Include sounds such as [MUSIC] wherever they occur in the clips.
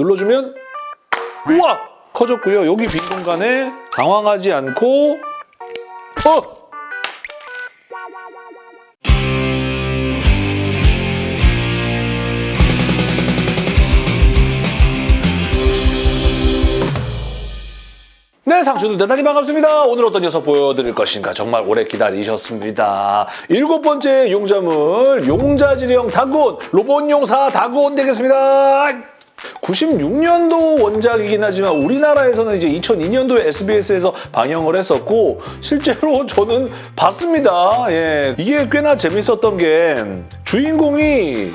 눌러주면 우와! 커졌고요. 여기 빈 공간에 당황하지 않고 어! 네, 상추들 대단히 반갑습니다. 오늘 어떤 녀석 보여드릴 것인가 정말 오래 기다리셨습니다. 일곱 번째 용자물 용자지령 다군 로봇용사 다군 되겠습니다. 96년도 원작이긴 하지만 우리나라에서는 이제 2002년도에 SBS에서 방영을 했었고 실제로 [LAUGHS] 저는 봤습니다. 예. 이게 꽤나 재밌었던 게 주인공이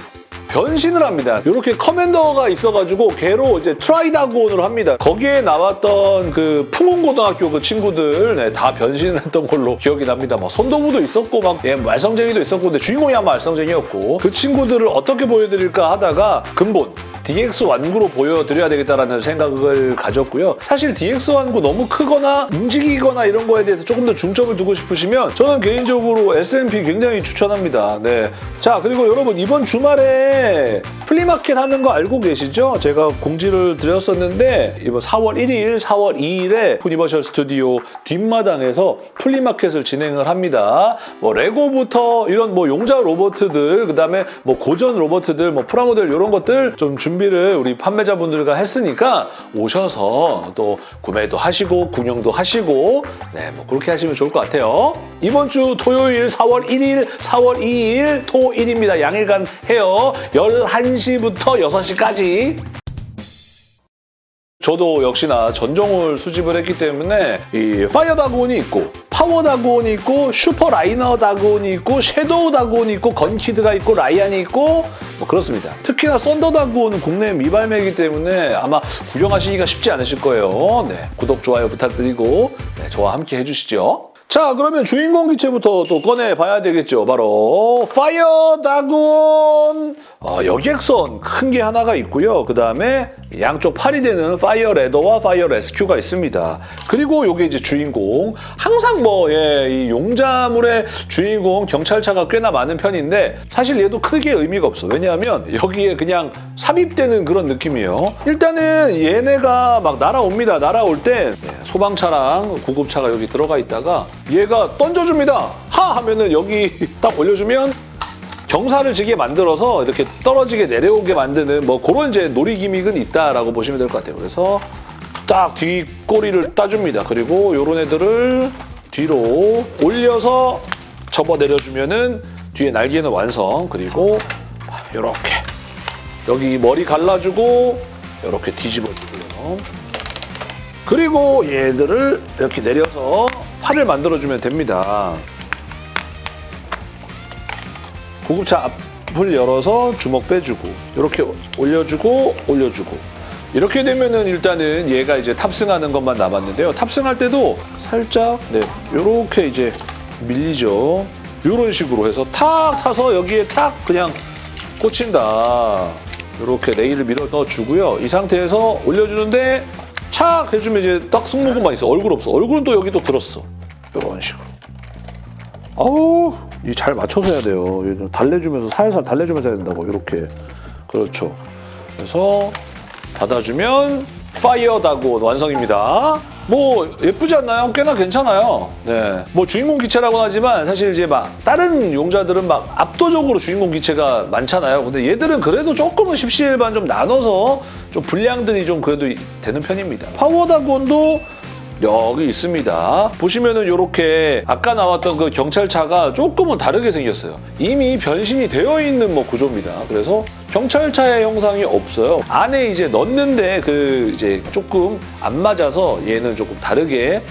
변신을 합니다. 이렇게 커맨더가 있어가지고 걔로 이제 트라이 다그온을 합니다. 거기에 나왔던 그 풍운고등학교 그 친구들 네, 다 변신을 했던 걸로 기억이 납니다. 막 선도부도 있었고 막 예, 말썽쟁이도 있었고 근데 주인공이 아마 말썽쟁이였고 그 친구들을 어떻게 보여드릴까 하다가 근본 DX 완구로 보여드려야 되겠다라는 생각을 가졌고요. 사실 DX 완구 너무 크거나 움직이거나 이런 거에 대해서 조금 더 중점을 두고 싶으시면 저는 개인적으로 SMP 굉장히 추천합니다. 네. 자 그리고 여러분 이번 주말에 플리마켓 하는 거 알고 계시죠? 제가 공지를 드렸었는데 이번 4월 1일, 4월 2일에 유니버셜 스튜디오 뒷마당에서 플리마켓을 진행을 합니다. 뭐 레고부터 이런 뭐 용자 로봇들 그다음에 뭐 고전 로봇들 뭐 프라모델 이런 것들 좀 준비를 우리 판매자분들과 했으니까 오셔서 또 구매도 하시고 구경도 하시고 네, 뭐 그렇게 하시면 좋을 것 같아요. 이번 주 토요일 4월 1일, 4월 2일 토일입니다. 양일간 해요. 11시부터 6시까지. 저도 역시나 전종을 수집을 했기 때문에 이 파이어 다그온이 있고 파워 다그온이 있고 슈퍼 라이너 다그온이 있고 섀도우 다그온이 있고 건키드가 있고 라이안이 있고 뭐 그렇습니다. 특히나 썬더 다그온은 국내 미발매이기 때문에 아마 구경하시기가 쉽지 않으실 거예요. 네, 구독, 좋아요 부탁드리고 네, 저와 함께 해주시죠. 자 그러면 주인공 기체부터 또 꺼내봐야 되겠죠. 바로 파이어 다그온 어, 여객선 큰 게 하나가 있고요. 그 다음에 양쪽 팔이 되는 파이어 래더와 파이어 레스큐가 있습니다. 그리고 이게 이제 주인공 항상 뭐 예, 이 용자물의 주인공 경찰차가 꽤나 많은 편인데 사실 얘도 크게 의미가 없어. 왜냐하면 여기에 그냥 삽입되는 그런 느낌이에요. 일단은 얘네가 막 날아옵니다. 날아올 때 네, 소방차랑 구급차가 여기 들어가 있다가 얘가 던져줍니다. 하 하면은 여기 [LAUGHS] 딱 올려주면 경사를 지게 만들어서 이렇게 떨어지게 내려오게 만드는 뭐 그런 이제 놀이 기믹은 있다라고 보시면 될 것 같아요. 그래서 딱 뒷꼬리를 따줍니다. 그리고 이런 애들을 뒤로 올려서 접어 내려주면은 뒤에 날개는 완성. 그리고 이렇게 여기 머리 갈라주고 이렇게 뒤집어주고요. 그리고 얘들을 이렇게 내려서 팔을 만들어주면 됩니다. 구급차 앞을 열어서 주먹 빼주고 이렇게 올려주고 올려주고 이렇게 되면은 일단은 얘가 이제 탑승하는 것만 남았는데요. 탑승할 때도 살짝 네 이렇게 이제 밀리죠. 이런 식으로 해서 탁 타서 여기에 탁 그냥 꽂힌다. 이렇게 레일을 밀어 넣어주고요. 이 상태에서 올려주는데 착 해주면 이제 딱 승모근만 있어. 얼굴 없어. 얼굴은 또 여기 또 들었어. 이런 식으로. 아우 이 잘 맞춰서 해야 돼요. 달래주면서 살살 달래주면서 해야 된다고 이렇게 그렇죠. 그래서 닫아주면 파이어 다그온 완성입니다. 뭐 예쁘지 않나요? 꽤나 괜찮아요. 네. 뭐 주인공 기체라고 하지만 사실 이제 막 다른 용자들은 막 압도적으로 주인공 기체가 많잖아요. 근데 얘들은 그래도 조금은 십시일반 좀 나눠서 좀 분량들이 좀 그래도 되는 편입니다. 파워 다그온도 여기 있습니다. 보시면은 이렇게 아까 나왔던 그 경찰차가 조금은 다르게 생겼어요. 이미 변신이 되어 있는 뭐 구조입니다. 그래서 경찰차의 형상이 없어요. 안에 이제 넣는데 그 이제 조금 안 맞아서 얘는 조금 다르게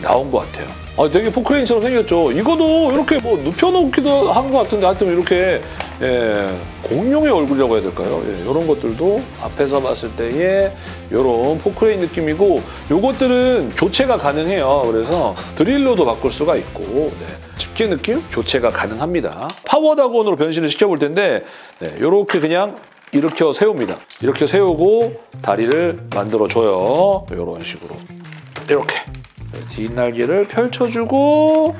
나온 것 같아요. 아, 되게 포크레인처럼 생겼죠. 이거도 이렇게 뭐 눕혀놓기도 한 것 같은데 하여튼 이렇게 예, 공룡의 얼굴이라고 해야 될까요? 예, 이런 것들도 앞에서 봤을 때의 이런 포크레인 느낌이고 이것들은 교체가 가능해요. 그래서 드릴로도 바꿀 수가 있고 네, 집게 느낌 교체가 가능합니다. 파워다곤으로 변신을 시켜볼 텐데 네, 이렇게 그냥 이렇게 세웁니다. 이렇게 세우고 다리를 만들어줘요. 이런 식으로 이렇게 뒷날개를 펼쳐주고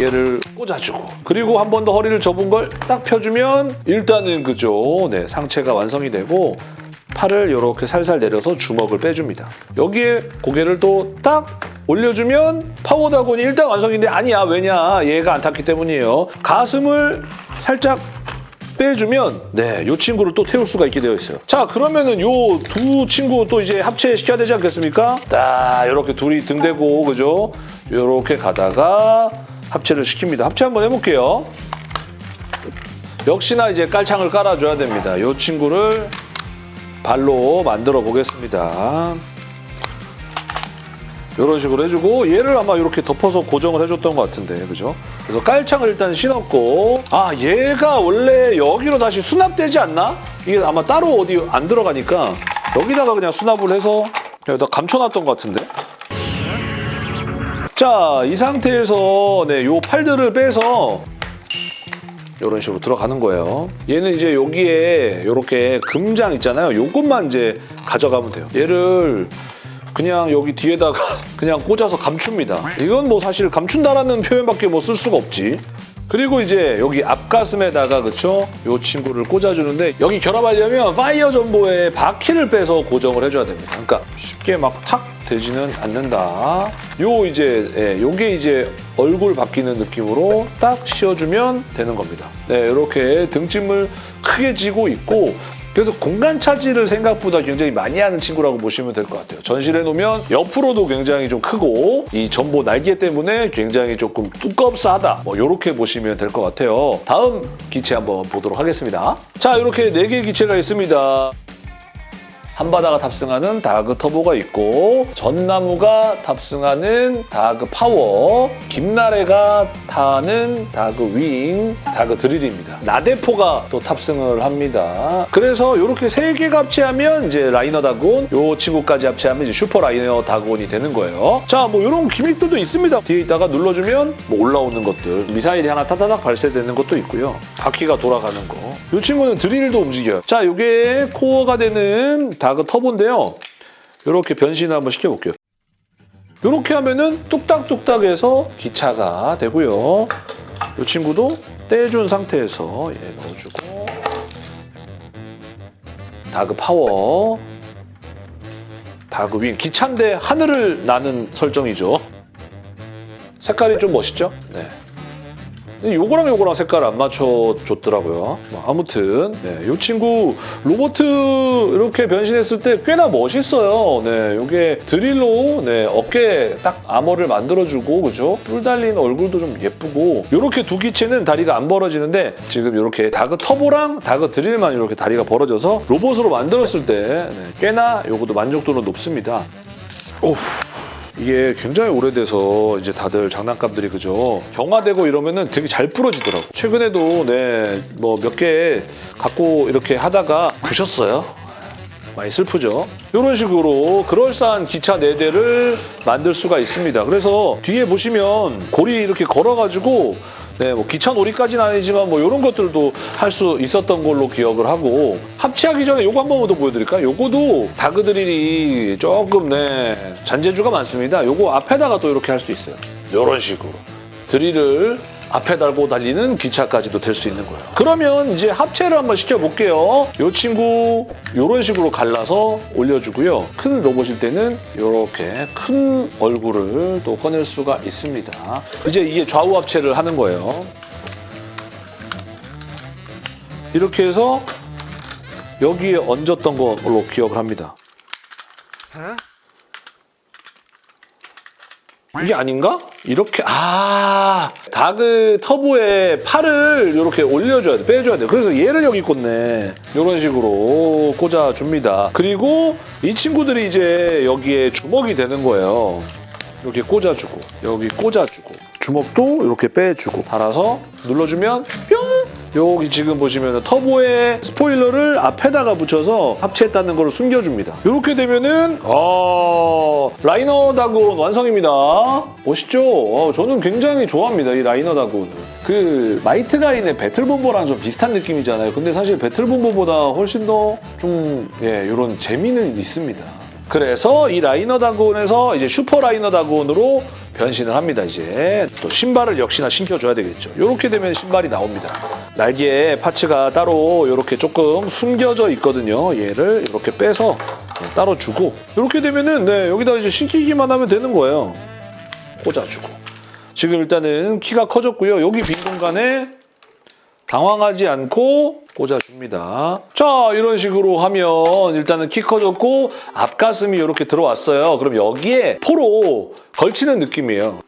얘를 꽂아주고 그리고 한 번 더 허리를 접은 걸 딱 펴주면 일단은 그죠 네 상체가 완성이 되고 팔을 이렇게 살살 내려서 주먹을 빼줍니다. 여기에 고개를 또 딱 올려주면 파워다곤이 일단 완성인데 아니야 왜냐 얘가 안 탔기 때문이에요. 가슴을 살짝 빼주면 네, 이 친구를 또 태울 수가 있게 되어 있어요. 자, 그러면은 요두 친구 또 이제 합체시켜야 되지 않겠습니까? 딱 이렇게 둘이 등대고 그죠? 이렇게 가다가 합체를 시킵니다. 합체 한번 해볼게요. 역시나 이제 깔창을 깔아줘야 됩니다. 이 친구를 발로 만들어 보겠습니다. 이런 식으로 해주고 얘를 아마 이렇게 덮어서 고정을 해줬던 것 같은데 그죠? 그래서 깔창을 일단 신었고 아 얘가 원래 여기로 다시 수납되지 않나? 이게 아마 따로 어디 안 들어가니까 여기다가 그냥 수납을 해서 여기다 감춰놨던 것 같은데 자 이 상태에서 네, 요 팔들을 빼서 이런 식으로 들어가는 거예요. 얘는 이제 여기에 이렇게 금장 있잖아요. 요것만 이제 가져가면 돼요. 얘를 그냥 여기 뒤에다가 [LAUGHS] 그냥 꽂아서 감춥니다. 이건 뭐 사실 감춘다라는 표현밖에 뭐 쓸 수가 없지. 그리고 이제 여기 앞가슴에다가 그쵸? 요 친구를 꽂아주는데 여기 결합하려면 파이어 전보에 바퀴를 빼서 고정을 해줘야 됩니다. 그러니까 쉽게 막 탁 되지는 않는다. 요 이제 예, 요게 이제 얼굴 바뀌는 느낌으로 딱 씌워주면 되는 겁니다. 네, 이렇게 등짐을 크게 지고 있고 그래서 공간 차지를 생각보다 굉장히 많이 하는 친구라고 보시면 될 것 같아요. 전시를 해놓으면 옆으로도 굉장히 좀 크고 이 전보 날개 때문에 굉장히 조금 두껍싸다 뭐 이렇게 보시면 될 것 같아요. 다음 기체 한번 보도록 하겠습니다. 자 이렇게 네 개의 기체가 있습니다. 한바다가 탑승하는 다그 터보가 있고 전나무가 탑승하는 다그 파워 김나래가 타는 다그 윙 다그 드릴입니다. 나대포가 또 탑승을 합니다. 그래서 이렇게 세 개가 합체하면 이제 라이너 다그온 요 친구까지 합체하면 이제 슈퍼 라이너 다그온이 되는 거예요. 자 뭐 이런 기믹들도 있습니다. 뒤에 있다가 눌러주면 뭐 올라오는 것들 미사일이 하나 타다닥 발사되는 것도 있고요. 바퀴가 돌아가는 거 이 친구는 드릴도 움직여요. 자 이게 코어가 되는 다그 터보인데요. 이렇게 변신을 한번 시켜볼게요. 이렇게 하면은 뚝딱뚝딱 해서 기차가 되고요. 이 친구도 떼준 상태에서 얘 넣어주고 다그 파워 다그 윙 기차인데 하늘을 나는 설정이죠. 색깔이 좀 멋있죠? 네. 근데 요거랑 요거랑 색깔 안 맞춰줬더라고요. 뭐 아무튼 네, 이 친구 로보트 이렇게 변신했을 때 꽤나 멋있어요. 네, 요게 드릴로 네, 어깨 딱 아머를 만들어주고 그죠? 뿔 달린 얼굴도 좀 예쁘고 이렇게 두 기체는 다리가 안 벌어지는데 지금 이렇게 다그 터보랑 다그 드릴만 이렇게 다리가 벌어져서 로봇으로 만들었을 때 네, 꽤나 요것도 만족도는 높습니다. 오. 이게 굉장히 오래돼서 이제 다들 장난감들이 그죠? 경화되고 이러면은 되게 잘 부러지더라고 최근에도 네 뭐 몇 개 갖고 이렇게 하다가 부셨어요. 많이 슬프죠? 이런 식으로 그럴싸한 기차 4대를 만들 수가 있습니다. 그래서 뒤에 보시면 고리 이렇게 걸어가지고 네, 뭐 기차 놀이까지는 아니지만 뭐 이런 것들도 할 수 있었던 걸로 기억을 하고 합체하기 전에 요거 한 번만 더 보여드릴까요? 요거도 다그 드릴이 조금 네 잔재주가 많습니다. 요거 앞에다가 또 이렇게 할 수도 있어요. 이런 식으로 드릴을 앞에 달고 달리는 기차까지도 될 수 있는 거예요. 그러면 이제 합체를 한번 시켜볼게요. 이 친구 이런 식으로 갈라서 올려주고요. 큰 로봇일 때는 이렇게 큰 얼굴을 또 꺼낼 수가 있습니다. 이제 이게 좌우 합체를 하는 거예요. 이렇게 해서 여기에 얹었던 걸로 기억을 합니다. 이게 아닌가? 이렇게 아 다그 터보에 팔을 이렇게 올려줘야 돼 빼줘야 돼. 그래서 얘를 여기 꽂네. 이런 식으로 꽂아줍니다. 그리고 이 친구들이 이제 여기에 주먹이 되는 거예요. 이렇게 꽂아주고 여기 꽂아주고 주먹도 이렇게 빼주고 달아서 눌러주면 뿅 여기 지금 보시면 터보의 스포일러를 앞에다가 붙여서 합체했다는 걸 숨겨줍니다. 이렇게 되면은 어, 라이너 다그온 완성입니다. 멋있죠? 어, 저는 굉장히 좋아합니다. 이 라이너 다그온을. 그 마이트 가인의 배틀봄버랑 좀 비슷한 느낌이잖아요. 근데 사실 배틀봄버보다 훨씬 더좀 예, 이런 재미는 있습니다. 그래서 이 라이너 다그온에서 이제 슈퍼 라이너 다그온으로 변신을 합니다. 이제 또 신발을 역시나 신겨줘야 되겠죠. 이렇게 되면 신발이 나옵니다. 날개에 파츠가 따로 이렇게 조금 숨겨져 있거든요. 얘를 이렇게 빼서 따로 주고 이렇게 되면은 네, 여기다 이제 신기기만 하면 되는 거예요. 꽂아주고 지금 일단은 키가 커졌고요. 여기 빈 공간에 당황하지 않고 꽂아줍니다. 자, 이런 식으로 하면 일단은 키 커졌고 앞가슴이 이렇게 들어왔어요. 그럼 여기에 포로 걸치는 느낌이에요.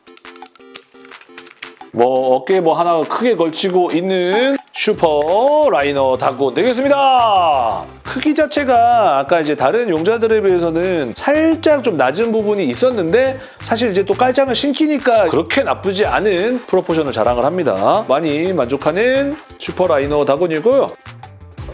뭐 어깨에 뭐 하나 크게 걸치고 있는 슈퍼 라이너 다그온 되겠습니다. 크기 자체가 아까 이제 다른 용자들에 비해서는 살짝 좀 낮은 부분이 있었는데 사실 이제 또 깔창을 신기니까 그렇게 나쁘지 않은 프로포션을 자랑을 합니다. 많이 만족하는 슈퍼 라이너 다그온이고요.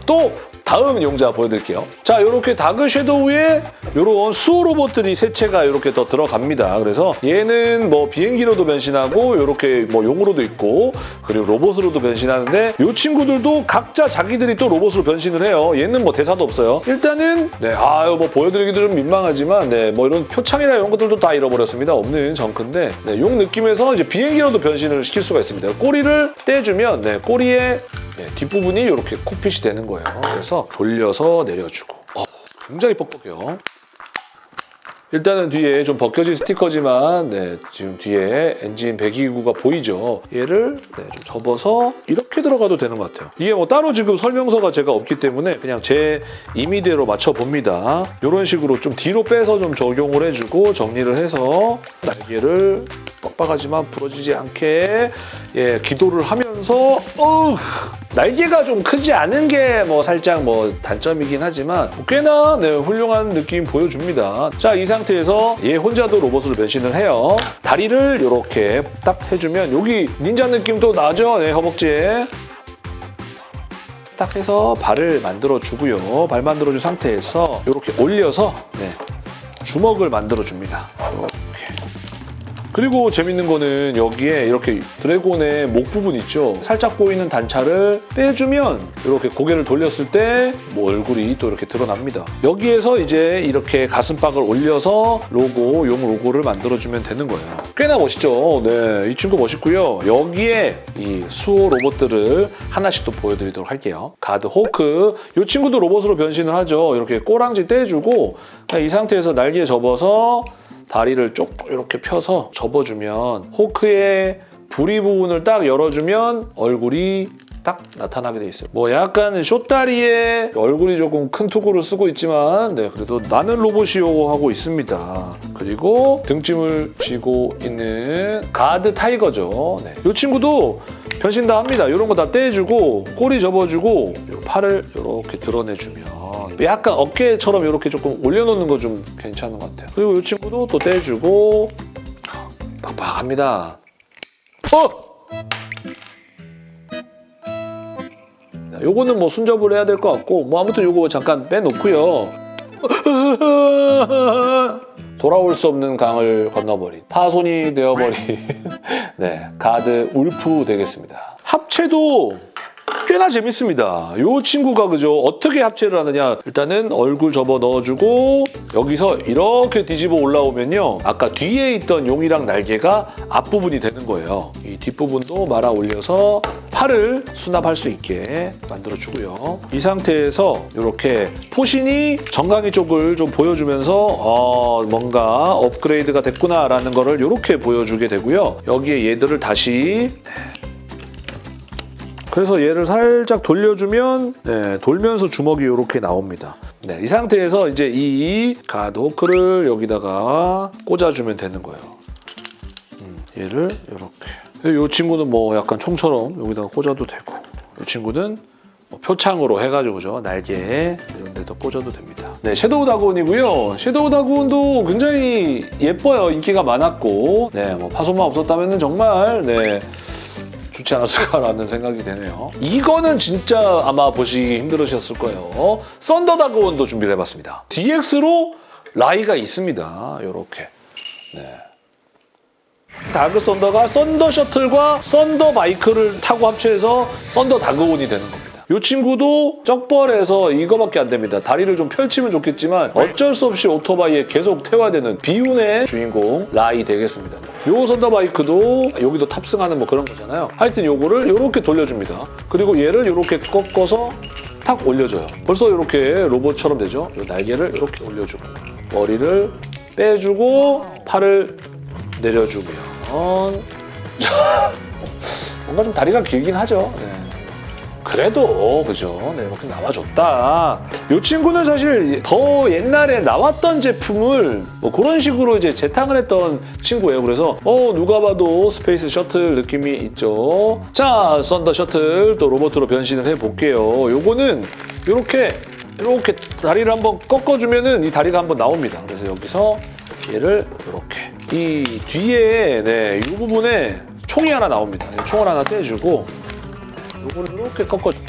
또 다음 용자 보여드릴게요. 자, 이렇게 다그 섀도우에 이런 수호 로봇들이 세 채가 이렇게 더 들어갑니다. 그래서 얘는 뭐 비행기로도 변신하고 이렇게 뭐 용으로도 있고 그리고 로봇으로도 변신하는데 이 친구들도 각자 자기들이 또 로봇으로 변신을 해요. 얘는 뭐 대사도 없어요. 일단은 네, 아유 뭐 보여드리기도 좀 민망하지만 네, 뭐 이런 표창이나 이런 것들도 다 잃어버렸습니다. 없는 정크인데 네, 용 느낌에서 이제 비행기로도 변신을 시킬 수가 있습니다. 꼬리를 떼주면 네, 꼬리에 네, 뒷부분이 이렇게 코핏이 되는 거예요. 그래서 돌려서 내려주고 어, 굉장히 뻑뻑해요. 일단은 뒤에 좀 벗겨진 스티커지만 네, 지금 뒤에 엔진 배기구가 보이죠. 얘를 네, 좀 접어서 이렇게 들어가도 되는 것 같아요. 이게 뭐 따로 지금 설명서가 제가 없기 때문에 그냥 제 임의대로 맞춰봅니다. 이런 식으로 좀 뒤로 빼서 좀 적용을 해주고 정리를 해서 날개를 뻑뻑하지만 부러지지 않게 예, 기도를 하면서 어우, 날개가 좀 크지 않은 게 뭐 살짝 뭐 단점이긴 하지만 꽤나 네, 훌륭한 느낌 보여줍니다. 자, 이 상태에서 얘 혼자도 로봇으로 변신을 해요. 다리를 이렇게 딱 해주면 여기 닌자 느낌도 나죠? 네, 허벅지에. 딱 해서 발을 만들어주고요. 발 만들어준 상태에서 이렇게 올려서 네, 주먹을 만들어줍니다. 그리고 재밌는 거는 여기에 이렇게 드래곤의 목 부분 있죠? 살짝 보이는 단차를 빼주면 이렇게 고개를 돌렸을 때 뭐 얼굴이 또 이렇게 드러납니다. 여기에서 이제 이렇게 가슴팍을 올려서 로고, 용 로고를 만들어주면 되는 거예요. 꽤나 멋있죠? 네, 이 친구 멋있고요. 여기에 이 수호 로봇들을 하나씩 또 보여드리도록 할게요. 가드 호크, 이 친구도 로봇으로 변신을 하죠. 이렇게 꼬랑지 떼주고 이 상태에서 날개에 접어서 다리를 쭉 이렇게 펴서 접어주면 호크의 부리 부분을 딱 열어주면 얼굴이 딱 나타나게 돼 있어요. 뭐 약간 숏다리에 얼굴이 조금 큰 투구를 쓰고 있지만 네 그래도 나는 로봇이요 하고 있습니다. 그리고 등짐을 쥐고 있는 가드 타이거죠. 네. 이 친구도 변신 다 합니다. 이런 거 다 떼주고 꼬리 접어주고 팔을 이렇게 드러내주면 약간 어깨처럼 이렇게 조금 올려놓는 거 좀 괜찮은 것 같아요. 그리고 이 친구도 또 떼주고 빡빡합니다. 어! 요거는 뭐 순접을 해야 될 것 같고 뭐 아무튼 요거 잠깐 빼놓고요. [LAUGHS] 돌아올 수 없는 강을 건너버린 파손이 되어버린 [LAUGHS] 네 가드 울프 되겠습니다. 합체도 꽤나 재밌습니다. 이 친구가 그죠? 어떻게 합체를 하느냐? 일단은 얼굴 접어 넣어주고 여기서 이렇게 뒤집어 올라오면요. 아까 뒤에 있던 용이랑 날개가 앞부분이 되는 거예요. 이 뒷부분도 말아 올려서 팔을 수납할 수 있게 만들어주고요. 이 상태에서 이렇게 포신이 정강이 쪽을 좀 보여주면서 어, 뭔가 업그레이드가 됐구나라는 거를 이렇게 보여주게 되고요. 여기에 얘들을 다시 그래서 얘를 살짝 돌려주면 네, 돌면서 주먹이 이렇게 나옵니다. 네, 이 상태에서 이제 이 가드 호크를 여기다가 꽂아주면 되는 거예요. 음, 얘를 이렇게. 이 친구는 뭐 약간 총처럼 여기다가 꽂아도 되고 이 친구는 뭐 표창으로 해가지고 죠. 날개에 이런 데도 꽂아도 됩니다. 네, 섀도우 다그온이고요. 섀도우 다그온도 굉장히 예뻐요. 인기가 많았고 네, 뭐 파손만 없었다면 정말 네, 좋지 않았을까라는 생각이 되네요. 이거는 진짜 아마 보시기 힘들으셨을 거예요. 썬더 다그온도 준비를 해봤습니다. DX로 라이가 있습니다. 이렇게. 네. 다그 썬더가 썬더 셔틀과 썬더 바이크를 타고 합체해서 썬더 다그온이 되는 겁니다. 이 친구도 쩍벌해서 이거밖에 안 됩니다. 다리를 좀 펼치면 좋겠지만 어쩔 수 없이 오토바이에 계속 태워야 되는 비운의 주인공 라이 되겠습니다. 요 썬더바이크도 여기도 탑승하는 뭐 그런 거잖아요. 하여튼 요거를 이렇게 돌려줍니다. 그리고 얘를 이렇게 꺾어서 탁 올려줘요. 벌써 이렇게 로봇처럼 되죠? 요 날개를 이렇게 올려주고 머리를 빼주고 팔을 내려주면 자, 뭔가 좀 다리가 길긴 하죠. 네. 그래도 그죠? 네, 이렇게 나와줬다. 이 친구는 사실 더 옛날에 나왔던 제품을 뭐 그런 식으로 이제 재탕을 했던 친구예요. 그래서 어 누가 봐도 스페이스 셔틀 느낌이 있죠. 자, 썬더 셔틀 또 로봇으로 변신을 해볼게요. 요거는 이렇게 이렇게 다리를 한번 꺾어주면 은 이 다리가 한번 나옵니다. 그래서 여기서 얘를 이렇게 이 뒤에 네, 이 부분에 총이 하나 나옵니다. 이 총을 하나 떼주고 요거를 이렇게 꺾어주고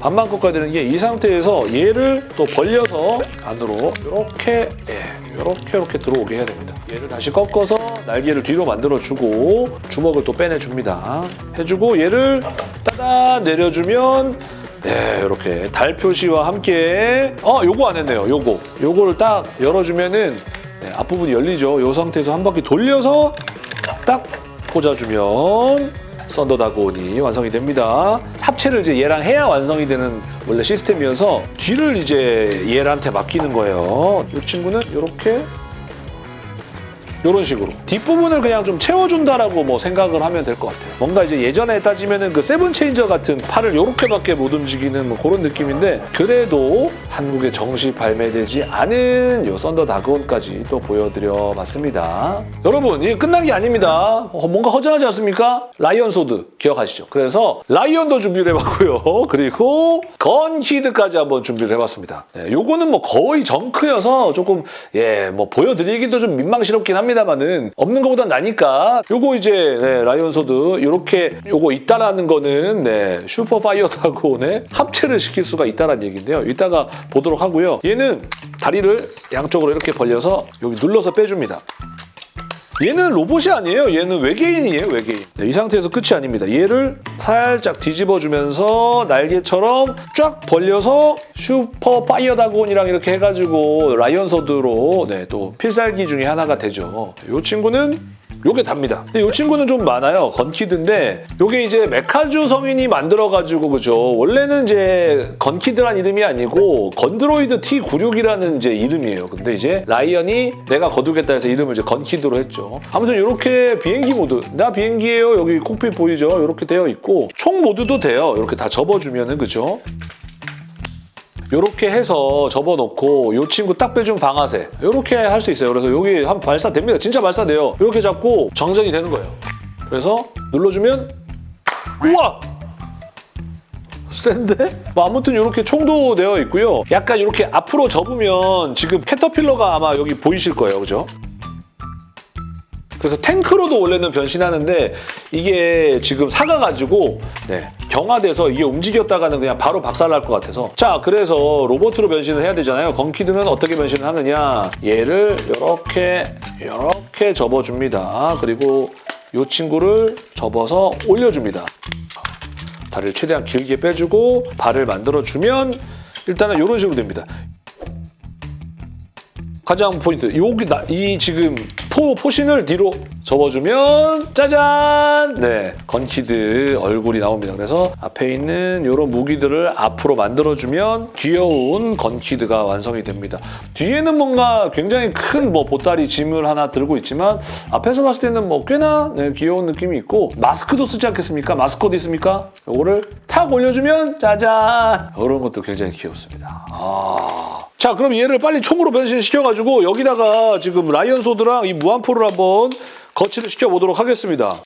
반만 꺾어야 되는 게 이 상태에서 얘를 또 벌려서 안으로 이렇게 예, 이렇게 이렇게 들어오게 해야 됩니다. 얘를 다시 꺾어서 날개를 뒤로 만들어주고 주먹을 또 빼내줍니다. 해주고 얘를 따다 내려주면 네, 이렇게 달 표시와 함께 어, 요거 안 했네요. 요거. 요거를 딱 열어주면은 네, 앞부분이 열리죠. 요 상태에서 한 바퀴 돌려서 딱 꽂아주면 썬더다곤이 완성이 됩니다. 합체를 이제 얘랑 해야 완성이 되는 원래 시스템이어서 뒤를 이제 얘한테 맡기는 거예요. 이 친구는 이렇게 이런 식으로 뒷부분을 그냥 좀 채워준다라고 뭐 생각을 하면 될 것 같아요. 뭔가 이제 예전에 따지면은 그 세븐 체인저 같은 팔을 이렇게밖에 못 움직이는 뭐 그런 느낌인데 그래도 한국에 정식 발매되지 않은 요 썬더 다그온까지 또 보여드려 봤습니다. 여러분 이게 끝난 게 아닙니다. 어, 뭔가 허전하지 않습니까? 라이언 소드 기억하시죠? 그래서 라이언도 준비를 해봤고요. [LAUGHS] 그리고 건키드까지 한번 준비를 해봤습니다. 네, 요거는 뭐 거의 정크여서 조금 예 뭐 보여드리기도 좀 민망스럽긴 합니다 만은 없는 것보다 나니까 요거 이제 네, 라이언 소드 요렇게 요거 있다라는 거는 네, 슈퍼 파이어 다그온에 합체를 시킬 수가 있다는 얘기인데요. 이따가 보도록 하고요. 얘는 다리를 양쪽으로 이렇게 벌려서 여기 눌러서 빼줍니다. 얘는 로봇이 아니에요. 얘는 외계인이에요, 외계인. 네, 이 상태에서 끝이 아닙니다. 얘를 살짝 뒤집어주면서 날개처럼 쫙 벌려서 슈퍼 파이어 다그온이랑 이렇게 해가지고 라이언 소드로 네, 또 필살기 중에 하나가 되죠. 이 친구는 요게 답니다. 근데 이 친구는 좀 많아요. 건키드인데 요게 이제 메카주 성인이 만들어가지고 그죠. 원래는 이제 건키드란 이름이 아니고 건드로이드 T96이라는 이제 이름이에요. 근데 이제 라이언이 내가 거두겠다 해서 이름을 이제 건키드로 했죠. 아무튼 이렇게 비행기 모드 나 비행기예요. 여기 cockpit 보이죠? 이렇게 되어 있고 총 모드도 돼요. 이렇게 다 접어주면은 그죠. 이렇게 해서 접어놓고 이 친구 딱 빼준 방아쇠 이렇게 할 수 있어요. 그래서 여기 한 발사됩니다. 진짜 발사돼요. 이렇게 잡고 장전이 되는 거예요. 그래서 눌러주면 우와! 센데? 뭐 아무튼 이렇게 총도 되어 있고요. 약간 이렇게 앞으로 접으면 지금 캐터필러가 아마 여기 보이실 거예요. 그죠? 그래서 탱크로도 원래는 변신하는데 이게 지금 사가가지고 네, 경화돼서 이게 움직였다가는 그냥 바로 박살날 것 같아서 자 그래서 로봇으로 변신을 해야 되잖아요. 건키드는 어떻게 변신을 하느냐 얘를 이렇게 이렇게 접어줍니다. 그리고 이 친구를 접어서 올려줍니다. 다리를 최대한 길게 빼주고 발을 만들어주면 일단은 이런 식으로 됩니다. 가장 포인트 여기 나, 이 지금 포 포신을 뒤로 접어주면 짜잔! 네 건키드 얼굴이 나옵니다. 그래서 앞에 있는 이런 무기들을 앞으로 만들어주면 귀여운 건키드가 완성이 됩니다. 뒤에는 뭔가 굉장히 큰 뭐 보따리 짐을 하나 들고 있지만 앞에서 봤을 때는 뭐 꽤나 네, 귀여운 느낌이 있고 마스크도 쓰지 않겠습니까? 마스크도 있습니까? 이거를 탁 올려주면 짜잔! 이런 것도 굉장히 귀엽습니다. 아. 자 그럼 얘를 빨리 총으로 변신시켜가지고 여기다가 지금 라이언 소드랑 이 무한포를 한번 거치를 시켜보도록 하겠습니다.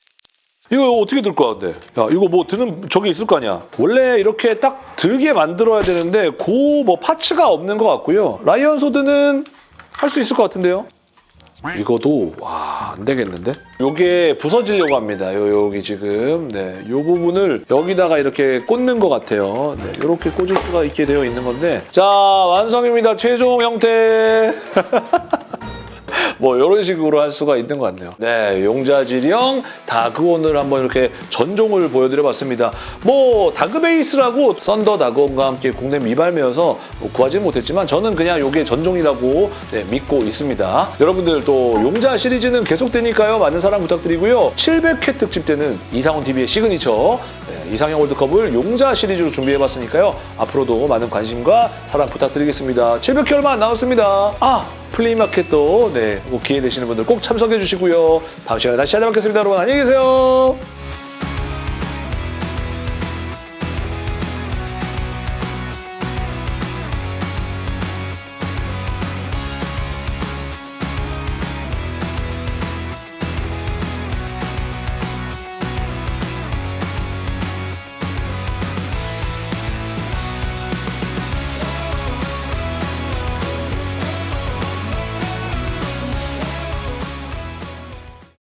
이거 어떻게 들 것 같은데? 야 이거 뭐 드는 저기 있을 거 아니야? 원래 이렇게 딱 들게 만들어야 되는데 그뭐 파츠가 없는 것 같고요. 라이언 소드는 할 수 있을 것 같은데요? 이거도 와 안 되겠는데? 요게 부서지려고 합니다. 요 여기 지금 네, 요 부분을 여기다가 이렇게 꽂는 것 같아요. 네, 이렇게 꽂을 수가 있게 되어 있는 건데 자 완성입니다. 최종 형태. [LAUGHS] 뭐 이런 식으로 할 수가 있는 것 같네요. 네, 용자지령 다그온을 한번 이렇게 전종을 보여드려봤습니다. 뭐 다그베이스라고 썬더 다그온과 함께 국내 미발매여서 뭐 구하지는 못했지만 저는 그냥 이게 전종이라고 네, 믿고 있습니다. 여러분들 또 용자 시리즈는 계속되니까요. 많은 사랑 부탁드리고요. 700회 특집 때는 이상훈 TV의 시그니처 네, 이상형 월드컵을 용자 시리즈로 준비해봤으니까요. 앞으로도 많은 관심과 사랑 부탁드리겠습니다. 700회 얼마 안 남았습니다. 아! 플레이마켓도 네, 뭐 기회 되시는 분들 꼭 참석해 주시고요. 다음 시간에 다시 찾아뵙겠습니다. 여러분 안녕히 계세요.